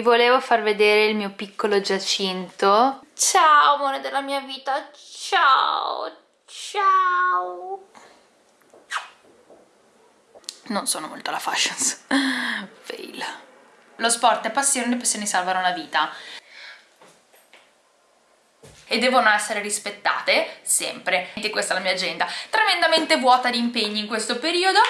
Vi volevo far vedere il mio piccolo Giacinto. Ciao amore della mia vita, ciao, ciao. Non sono molto alla fashions. Fail. Lo sport è passione, le passioni salvano la vita e devono essere rispettate sempre. E questa è la mia agenda, tremendamente vuota di impegni in questo periodo.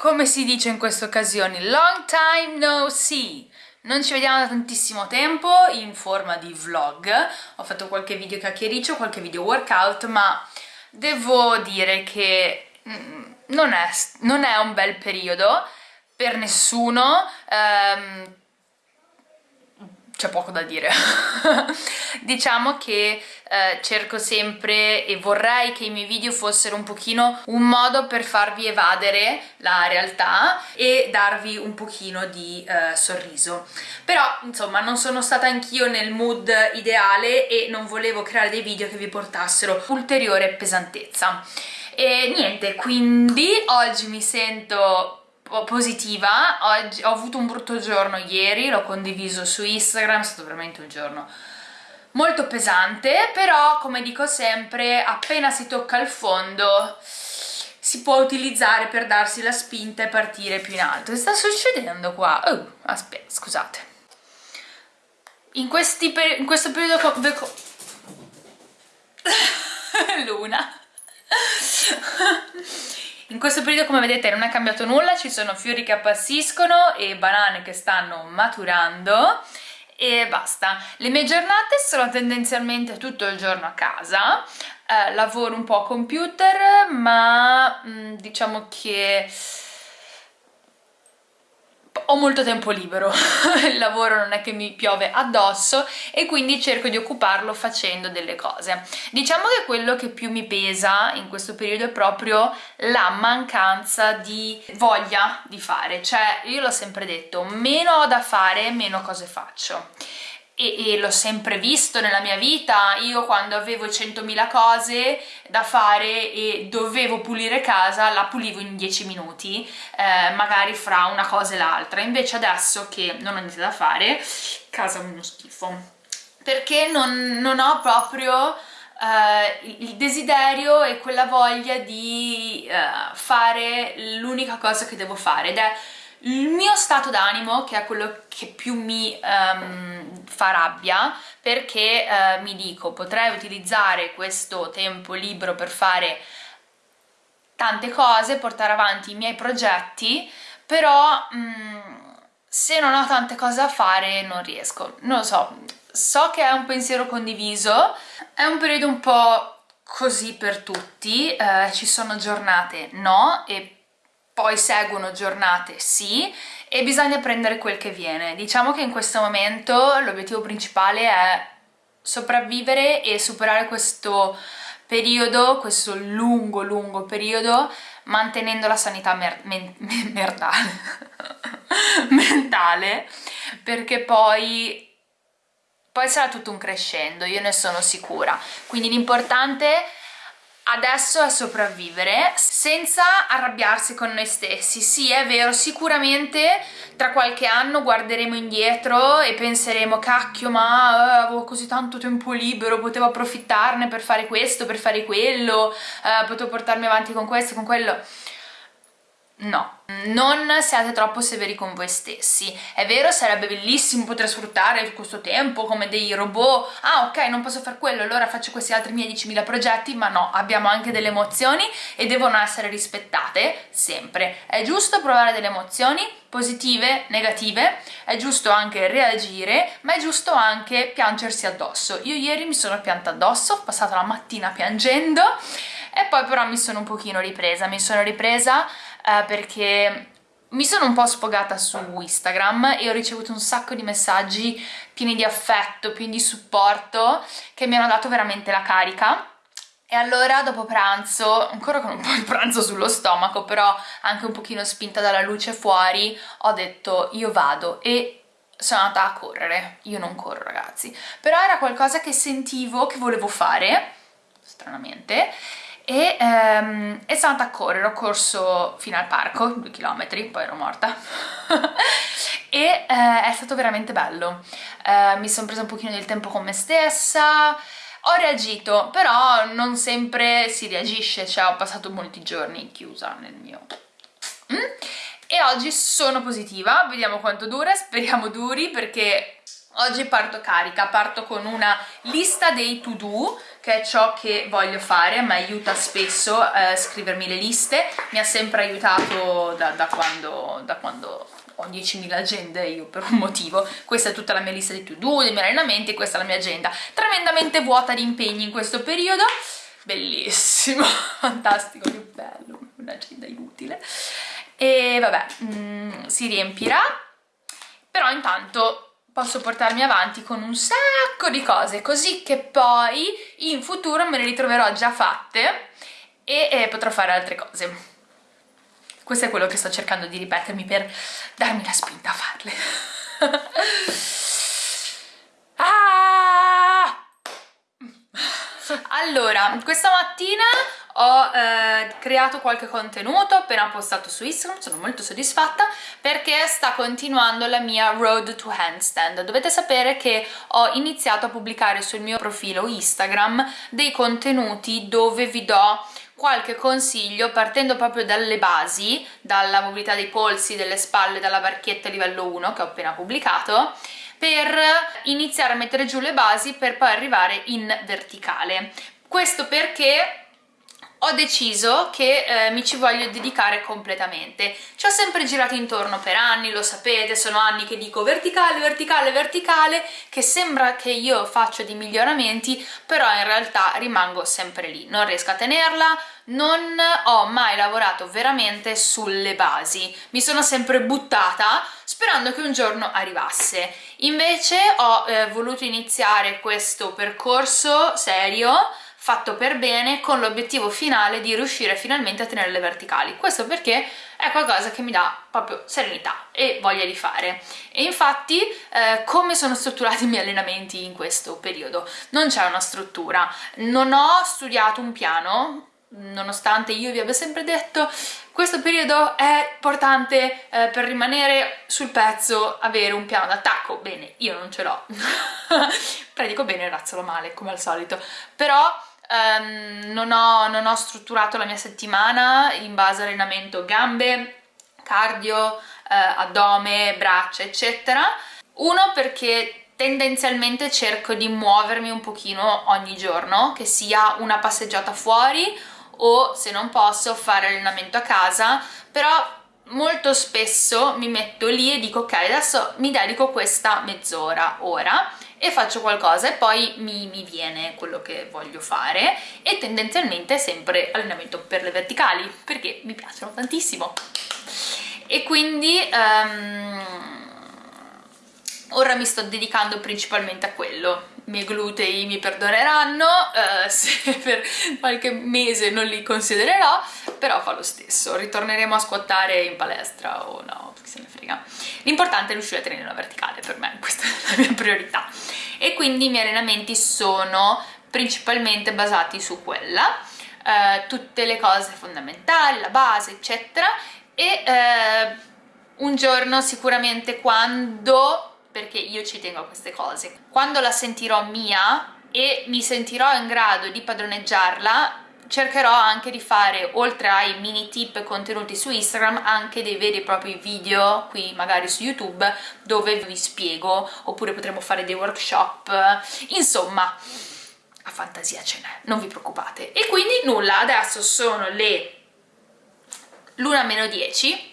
Come si dice in queste occasioni, long time no see. Non ci vediamo da tantissimo tempo in forma di vlog, ho fatto qualche video chiacchiericcio, qualche video workout, ma devo dire che mm, non è, non è un bel periodo per nessuno, um, c'è poco da dire. Diciamo che eh, cerco sempre e vorrei che i miei video fossero un pochino un modo per farvi evadere la realtà e darvi un pochino di eh, sorriso. Però insomma non sono stata anch'io nel mood ideale e non volevo creare dei video che vi portassero ulteriore pesantezza. E niente quindi oggi mi sento positiva, Oggi, ho avuto un brutto giorno ieri, l'ho condiviso su Instagram, è stato veramente un giorno molto pesante, però come dico sempre, appena si tocca il fondo si può utilizzare per darsi la spinta e partire più in alto. Che sta succedendo qua? Oh, aspetta, scusate. In, questi in questo periodo... Luna. In questo periodo come vedete non è cambiato nulla, ci sono fiori che appassiscono e banane che stanno maturando e basta. Le mie giornate sono tendenzialmente tutto il giorno a casa, eh, lavoro un po' a computer ma mh, mm, diciamo che ho molto tempo libero, il lavoro non è che mi piove addosso e quindi cerco di occuparlo facendo delle cose. Diciamo che quello che più mi pesa in questo periodo è proprio la mancanza di voglia di fare, cioè io l'ho sempre detto, meno ho da fare, meno cose faccio e, e l'ho sempre visto nella mia vita, io quando avevo 100.000 cose da fare e dovevo pulire casa la pulivo in 10 minuti, eh, magari fra una cosa e l'altra, invece adesso che non ho niente da fare, casa è uno schifo, perché non, non ho proprio... Uh, il desiderio e quella voglia di uh, fare l'unica cosa che devo fare. Ed è il mio stato d'animo che è quello che più mi um, fa rabbia perché uh, mi dico potrei utilizzare questo tempo libero per fare tante cose, portare avanti i miei progetti però um, se non ho tante cose da fare non riesco, non lo so so che è un pensiero condiviso è un periodo un po' così per tutti, eh, ci sono giornate no e poi seguono giornate sì e bisogna prendere quel che viene. Diciamo che in questo momento l'obiettivo principale è sopravvivere e superare questo periodo, questo lungo lungo periodo mantenendo la sanità mer men mentale perché poi poi sarà tutto un crescendo, io ne sono sicura quindi l'importante è adesso è sopravvivere senza arrabbiarsi con noi stessi. Sì, è vero, sicuramente tra qualche anno guarderemo indietro e penseremo cacchio ma uh, avevo così tanto tempo libero, potevo approfittarne per fare questo, per fare quello, uh, potevo portarmi avanti con questo, con quello No, non siate troppo severi con voi stessi. È vero, sarebbe bellissimo poter sfruttare questo tempo come dei robot. Ah, ok, non posso fare quello, allora faccio questi altri miei 10.000 progetti, ma no, abbiamo anche delle emozioni e devono essere rispettate sempre. È giusto provare delle emozioni positive, negative, è giusto anche reagire, ma è giusto anche piangersi addosso. Io ieri mi sono pianta addosso, ho passato la mattina piangendo e poi però mi sono un pochino ripresa, mi sono ripresa eh, perché mi sono un po' sfogata su Instagram e ho ricevuto un sacco di messaggi pieni di affetto, pieni di supporto che mi hanno dato veramente la carica. E allora dopo pranzo, ancora con un po' di pranzo sullo stomaco, però anche un pochino spinta dalla luce fuori, ho detto io vado. E sono andata a correre. Io non corro ragazzi, però era qualcosa che sentivo che volevo fare, stranamente, e ehm, è stata a correre, ho corso fino al parco, due chilometri, poi ero morta e eh, è stato veramente bello, eh, mi sono presa un pochino del tempo con me stessa, ho reagito, però non sempre si reagisce, cioè ho passato molti giorni chiusa nel mio... Mm? E oggi sono positiva, vediamo quanto dura, speriamo duri perché oggi parto carica, parto con una lista dei to do, che è ciò che voglio fare, mi aiuta spesso a eh, scrivermi le liste, mi ha sempre aiutato da, da quando, da quando ho 10.000 agende io per un motivo, questa è tutta la mia lista di to-do, dei miei allenamenti, questa è la mia agenda, tremendamente vuota di impegni in questo periodo, bellissimo, fantastico, che bello, un'agenda inutile, e vabbè, mm, si riempirà, però intanto posso portarmi avanti con un sacco di cose, così che poi in futuro me le ritroverò già fatte e, e potrò fare altre cose. Questo è quello che sto cercando di ripetermi per darmi la spinta a farle. ah! Allora, questa mattina ho eh, creato qualche contenuto appena postato su Instagram, sono molto soddisfatta perché sta continuando la mia road to handstand. Dovete sapere che ho iniziato a pubblicare sul mio profilo Instagram dei contenuti dove vi do qualche consiglio partendo proprio dalle basi, dalla mobilità dei polsi, delle spalle, dalla barchietta livello 1 che ho appena pubblicato, per iniziare a mettere giù le basi per poi arrivare in verticale. Questo perché ho deciso che eh, mi ci voglio dedicare completamente. Ci ho sempre girato intorno per anni, lo sapete, sono anni che dico verticale, verticale, verticale, che sembra che io faccio dei miglioramenti, però in realtà rimango sempre lì, non riesco a tenerla, non ho mai lavorato veramente sulle basi, mi sono sempre buttata sperando che un giorno arrivasse. Invece ho eh, voluto iniziare questo percorso serio fatto per bene con l'obiettivo finale di riuscire finalmente a tenere le verticali. Questo perché è qualcosa che mi dà proprio serenità e voglia di fare. E infatti eh, come sono strutturati i miei allenamenti in questo periodo? non c'è una struttura. Non ho studiato un piano nonostante io vi abbia sempre detto questo periodo è importante eh, per rimanere sul pezzo avere un piano d'attacco. Bene io non ce l'ho. Predico bene e razzolo male come al solito. Però um, non, ho, non ho strutturato la mia settimana in base allenamento gambe, cardio, eh, addome, braccia eccetera. Uno perché tendenzialmente cerco di muovermi un pochino ogni giorno che sia una passeggiata fuori o se non posso fare allenamento a casa. Però molto spesso mi metto lì e dico ok adesso mi dedico questa mezz'ora ora e faccio qualcosa e poi mi, mi, viene quello che voglio fare e tendenzialmente sempre allenamento per le verticali perché mi piacciono tantissimo. E quindi um, ora mi sto dedicando principalmente a quello. I miei glutei mi perdoneranno uh, se per qualche mese non li considererò però fa lo stesso. Ritorneremo a squattare in palestra o no, che se ne frega. L'importante è riuscire a tenere una verticale per me questa è la mia priorità. E quindi i miei allenamenti sono principalmente basati su quella uh, tutte le cose fondamentali, la base eccetera. E uh, un giorno sicuramente quando perché io ci tengo a queste cose. Quando la sentirò mia e mi sentirò in grado di padroneggiarla, cercherò anche di fare, oltre ai mini tip contenuti su Instagram, anche dei veri e propri video qui magari su YouTube dove vi spiego, oppure potremo fare dei workshop, insomma, a fantasia ce n'è, non vi preoccupate. E quindi nulla, adesso sono le l'una meno 10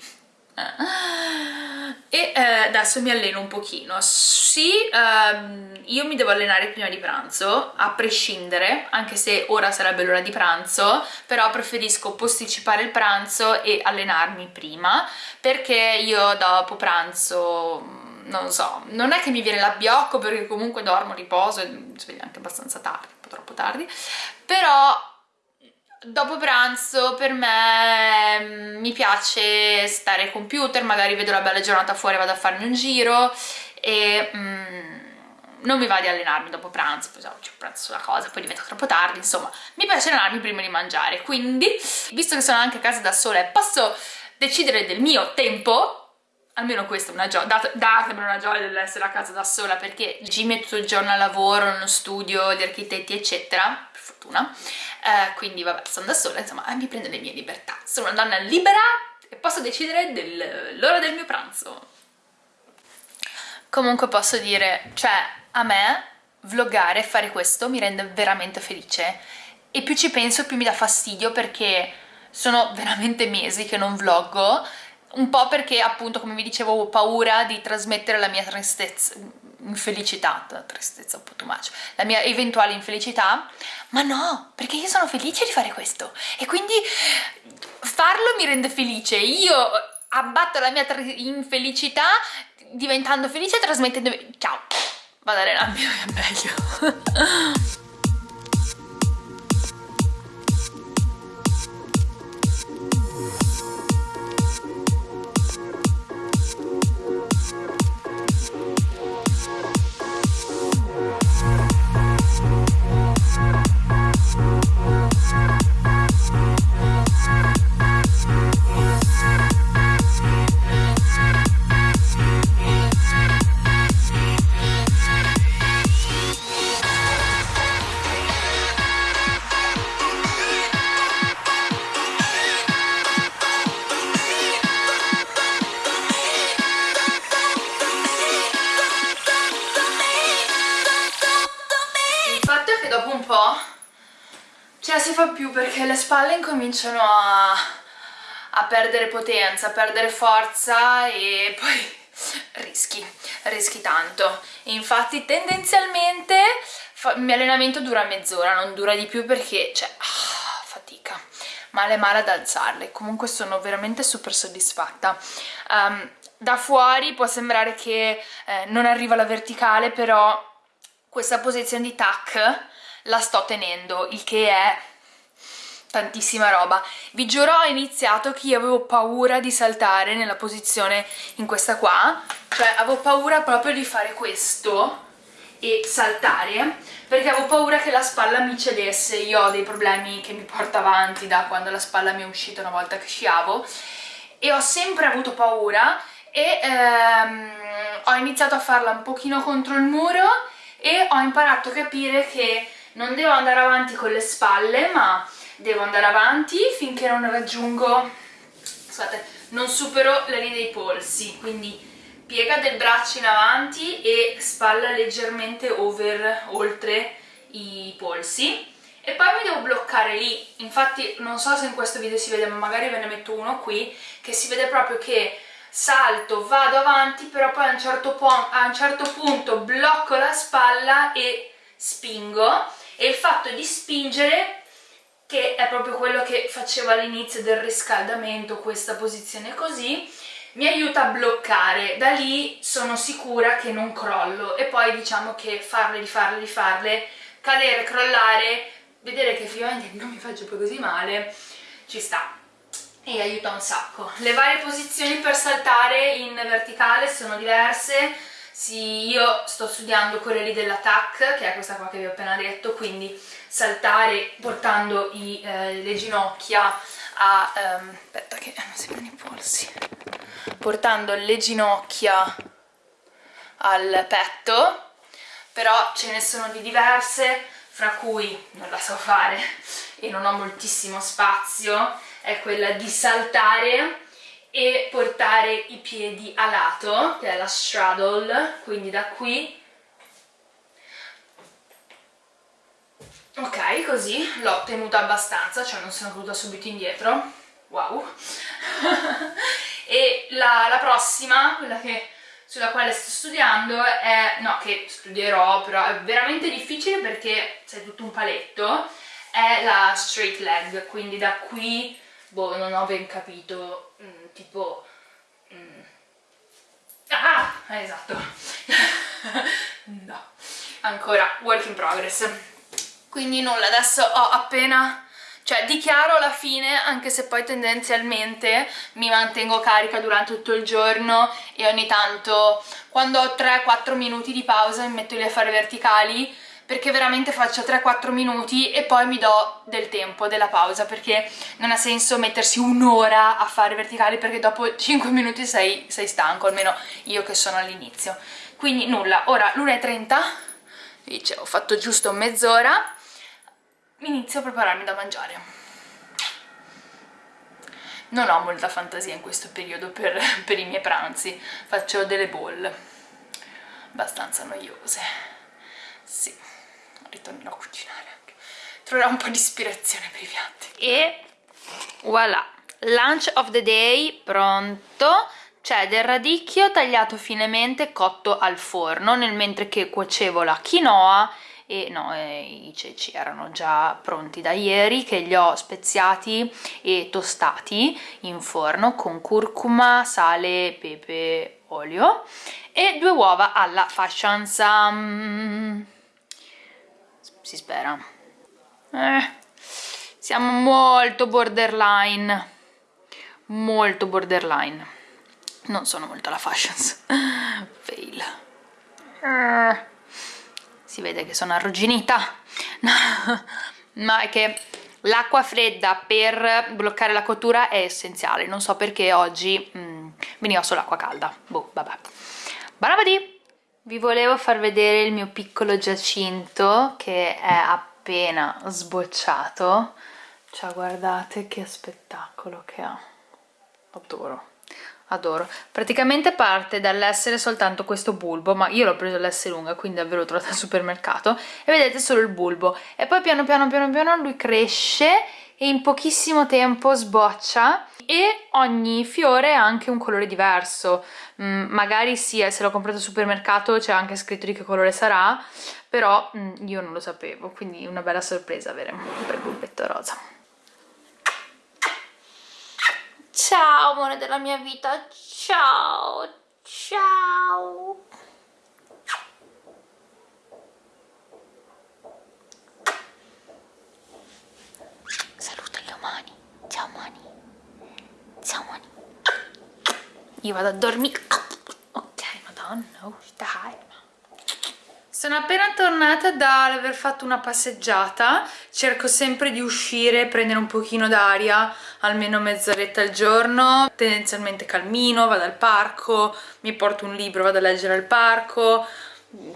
e eh, adesso mi alleno un pochino. Sì, ehm, io mi devo allenare prima di pranzo a prescindere, anche se ora sarebbe l'ora di pranzo però preferisco posticipare il pranzo e allenarmi prima perché io dopo pranzo mm, non so, non è che mi viene l'abbiocco perché comunque dormo, riposo e mi sveglio anche abbastanza tardi, un po' troppo tardi però dopo pranzo per me mm, mi piace stare al computer, magari vedo la bella giornata fuori, vado a farmi un giro e mm, non mi va di allenarmi dopo pranzo, poi c'è pranzo sulla cosa, poi diventa troppo tardi, insomma, mi piace allenarmi prima di mangiare, quindi, visto che sono anche a casa da sola e posso decidere del mio tempo, almeno questa è una gioia, Dat datemi una gioia dell'essere a casa da sola perché Jimmy è tutto il giorno al lavoro, in uno studio di architetti eccetera, per fortuna, eh, quindi vabbè sono da sola, insomma eh, mi prendo le mie libertà, sono una donna libera e posso decidere dell'ora del mio pranzo. Comunque posso dire, cioè a me vloggare, fare questo mi rende veramente felice. E più ci penso più mi dà fastidio perché sono veramente mesi che non vloggo. Un po' perché appunto come vi dicevo ho paura di trasmettere la mia tristezza infelicità, tristezza un po' too much, la mia eventuale infelicità, ma no, perché io sono felice di fare questo. E quindi farlo mi rende felice, io abbatto la mia infelicità diventando felice e trasmettendo... ciao, vado a allenarmi, è meglio. Spalle incominciano a, a perdere potenza, a perdere forza e poi rischi, rischi tanto. Infatti tendenzialmente il mio allenamento dura mezz'ora, non dura di più perché, cioè, ah, fatica, male male ad alzarle, comunque sono veramente super soddisfatta. Um, da fuori può sembrare che eh, non arriva la verticale, però questa posizione di tac la sto tenendo, il che è tantissima roba. Vi giuro ho iniziato che io avevo paura di saltare nella posizione in questa qua, cioè avevo paura proprio di fare questo e saltare perché avevo paura che la spalla mi cedesse, io ho dei problemi che mi porto avanti da quando la spalla mi è uscita una volta che sciavo. E ho sempre avuto paura e ehm, ho iniziato a farla un pochino contro il muro e ho imparato a capire che non devo andare avanti con le spalle ma devo andare avanti finché non raggiungo, scusate, non supero la linea dei polsi, quindi piega del braccio in avanti e spalla leggermente over, oltre i polsi. E poi mi devo bloccare lì, infatti non so se in questo video si vede ma magari ve ne metto uno qui che si vede proprio che salto, vado avanti però poi a un certo, a un certo punto blocco la spalla e spingo. E il fatto di spingere che è proprio quello che facevo all'inizio del riscaldamento, questa posizione così, mi aiuta a bloccare, da lì sono sicura che non crollo e poi diciamo che farle, rifarle, rifarle, cadere, crollare, vedere che effettivamente non mi faccio poi così male, ci sta. E aiuta un sacco. Le varie posizioni per saltare in verticale sono diverse, sì, io sto studiando quelle lì dell'attack, che è questa qua che vi ho appena detto, quindi saltare portando i, eh, le ginocchia a... Um, aspetta che non si vedono i polsi. Portando le ginocchia al petto, però ce ne sono di diverse, fra cui non la so fare e non ho moltissimo spazio, è quella di saltare e portare i piedi a lato, che è la straddle, quindi da qui. Ok così l'ho tenuta abbastanza cioè non sono caduta subito indietro. Wow. E la, la, prossima quella che, sulla quale sto studiando è no che studierò però è veramente difficile perché c'è tutto un paletto è la straight leg quindi da qui boh non ho ben capito mm, tipo mm, ah esatto. No ancora work in progress. Quindi nulla adesso ho appena cioè dichiaro alla fine anche se poi tendenzialmente mi mantengo carica durante tutto il giorno e ogni tanto quando ho 3-4 minuti di pausa mi metto lì a fare verticali perché veramente faccio 3-4 minuti e poi mi do del tempo, della pausa perché non ha senso mettersi un'ora a fare verticali perché dopo 5 minuti sei, sei stanco, almeno io che sono all'inizio. Quindi nulla, ora l'1.30 dice ho fatto giusto mezz'ora inizio a prepararmi da mangiare. Non ho molta fantasia in questo periodo per, per i miei pranzi. Faccio delle bolle abbastanza noiose. Sì, ritornerò a cucinare anche. Troverò un po' di ispirazione per i piatti. E voilà. Lunch of the day pronto. C'è del radicchio tagliato finemente cotto al forno nel mentre che cuocevo la quinoa. E no, i ceci erano già pronti da ieri che li ho speziati e tostati in forno con curcuma, sale, pepe, olio e due uova alla fashions um, si spera. Eh, siamo molto borderline. Molto borderline. Non sono molto la fashions. Fail. Uh si vede che sono arrugginita. Ma è che l'acqua fredda per bloccare la cottura è essenziale. Non so perché oggi mm, veniva solo acqua calda. Boh vabbè. Barabadi! Vi volevo far vedere il mio piccolo giacinto che è appena sbocciato. Cioè guardate che spettacolo che ha. Adoro adoro. Praticamente parte dall'essere soltanto questo bulbo ma io l'ho preso l'S lunga quindi davvero l'ho trovato al supermercato. E vedete solo il bulbo. E poi piano piano piano piano lui cresce e in pochissimo tempo sboccia e ogni fiore ha anche un colore diverso. Mm, magari sì, eh, se l'ho comprato al supermercato c'è anche scritto di che colore sarà però mm, io non lo sapevo quindi una bella sorpresa avere un bel bulbetto rosa. Ciao amore della mia vita, ciao, ciao. Io vado a dormire. Ok, madonna, dai. Sono appena tornata dall'aver fatto una passeggiata, cerco sempre di uscire, prendere un pochino d'aria, almeno mezz'oretta al giorno, tendenzialmente calmino, vado al parco, mi porto un libro, vado a leggere al parco,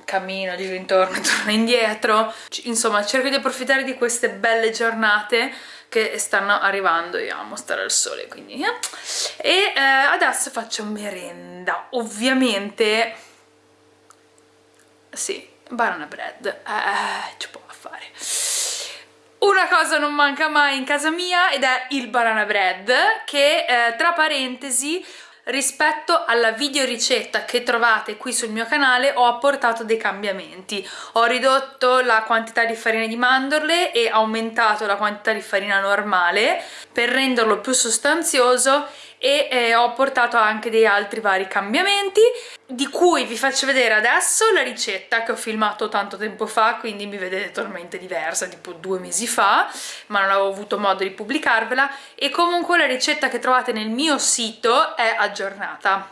cammino, giro intorno, torno indietro, insomma cerco di approfittare di queste belle giornate che stanno arrivando, io amo stare al sole quindi eh. e eh, adesso faccio merenda, ovviamente sì, banana bread, eh, ci può fare. Una cosa non manca mai in casa mia ed è il banana bread che eh, tra parentesi rispetto alla video ricetta che trovate qui sul mio canale ho apportato dei cambiamenti. Ho ridotto la quantità di farina di mandorle e aumentato la quantità di farina normale per renderlo più sostanzioso e eh, ho portato anche dei altri vari cambiamenti di cui vi faccio vedere adesso la ricetta che ho filmato tanto tempo fa quindi mi vedete totalmente diversa tipo due mesi fa ma non avevo avuto modo di pubblicarvela. E comunque la ricetta che trovate nel mio sito è aggiornata.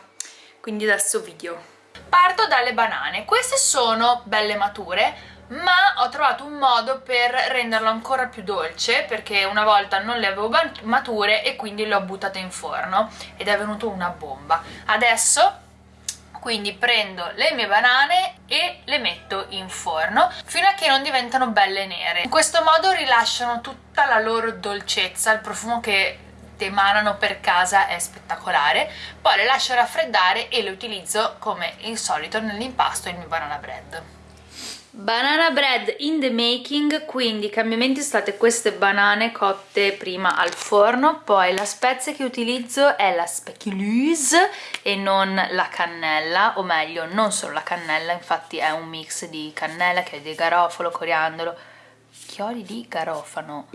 Quindi adesso video. Parto dalle banane. Queste sono belle mature ma ho trovato un modo per renderlo ancora più dolce perché una volta non le avevo mature e quindi le ho buttate in forno ed è venuto una bomba. Adesso quindi prendo le mie banane e le metto in forno fino a che non diventano belle nere. In questo modo rilasciano tutta la loro dolcezza il profumo che emanano per casa è spettacolare. Poi le lascio raffreddare e le utilizzo come il solito nell'impasto il mio banana bread Banana bread in the making, quindi i cambiamenti sono state queste banane cotte prima al forno, poi la spezia che utilizzo è la speculoose e non la cannella, o meglio non solo la cannella, infatti è un mix di cannella, chiodi di garofalo, coriandolo, chiodi di garofano,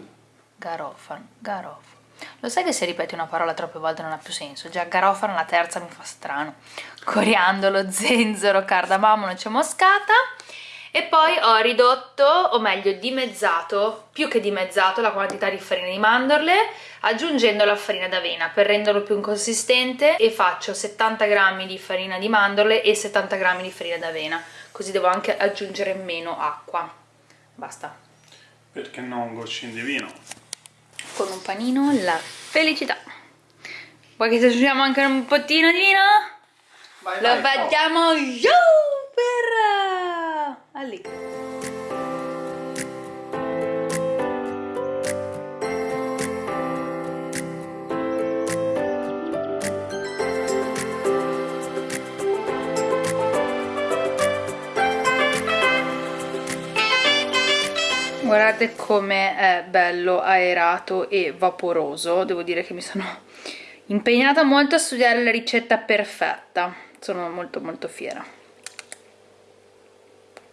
garofano, garofano. Lo sai che se ripeti una parola troppe volte non ha più senso? Già garofano la terza mi fa strano. Coriandolo, zenzero, cardamomo, noce moscata e poi ho ridotto, o meglio dimezzato, più che dimezzato la quantità di farina di mandorle aggiungendo la farina d'avena per renderlo più consistente e faccio 70 g di farina di mandorle e 70 g di farina d'avena così devo anche aggiungere meno acqua. Basta. Perché non goccini di vino? Con un panino la felicità. Vuoi che ci aggiungiamo anche un pottino di vino? Vai, lo vai, facciamo giù allì guardate come è bello aerato e vaporoso. Devo dire che mi sono impegnata molto a studiare la ricetta perfetta. Sono molto molto fiera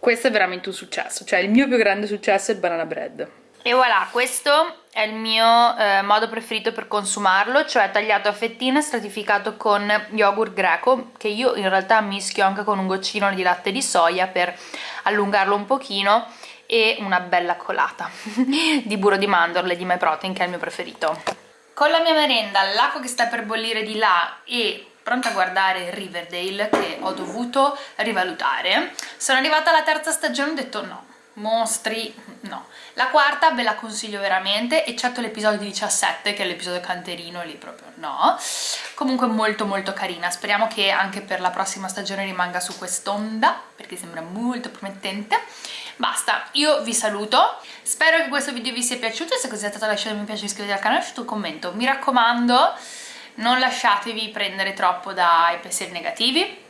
questo è veramente un successo. Cioè il mio più grande successo è il banana bread. E voilà, questo è il mio eh, modo preferito per consumarlo, cioè tagliato a fettine, stratificato con yogurt greco, che io in realtà mischio anche con un goccino di latte di soia per allungarlo un pochino e una bella colata di burro di mandorle di My Protein che è il mio preferito. Con la mia merenda, l'acqua che sta per bollire di là e pronta a guardare Riverdale che ho dovuto rivalutare sono arrivata alla terza stagione e ho detto no mostri, no. La quarta ve la consiglio veramente, eccetto l'episodio 17, che è l'episodio canterino, lì proprio no. Comunque molto molto carina, speriamo che anche per la prossima stagione rimanga su quest'onda, perché sembra molto promettente. Basta, io vi saluto, spero che questo video vi sia piaciuto, se così è stato lasciate mi piace, iscrivetevi al canale e lasciate un commento. Mi raccomando, non lasciatevi prendere troppo dai pensieri negativi,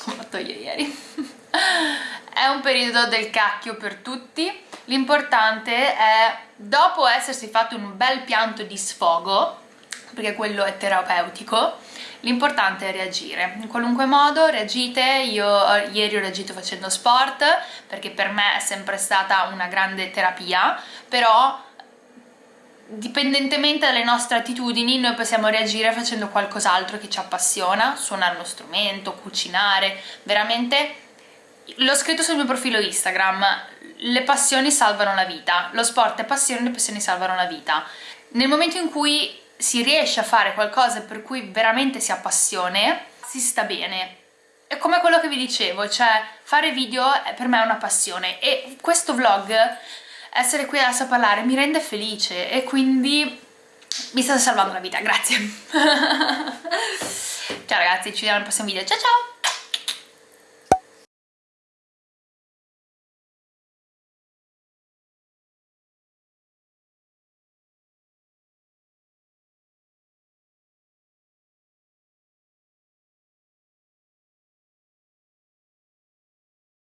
come ho fatto io ieri. è un periodo del cacchio per tutti, l'importante è, dopo essersi fatto un bel pianto di sfogo, perché quello è terapeutico, l'importante è reagire. In qualunque modo reagite. Io ieri ho reagito facendo sport perché per me è sempre stata una grande terapia però dipendentemente dalle nostre attitudini noi possiamo reagire facendo qualcos'altro che ci appassiona suonare uno strumento, cucinare. Veramente l'ho scritto sul mio profilo Instagram le passioni salvano la vita. Lo sport è passione, le passioni salvano la vita. Nel momento in cui si riesce a fare qualcosa per cui veramente si ha passione, si sta bene. È come quello che vi dicevo, cioè fare video per me è una passione. E questo vlog, essere qui adesso a parlare, mi rende felice e quindi mi state salvando la vita, grazie. ciao ragazzi, ci vediamo nel prossimo video, ciao ciao!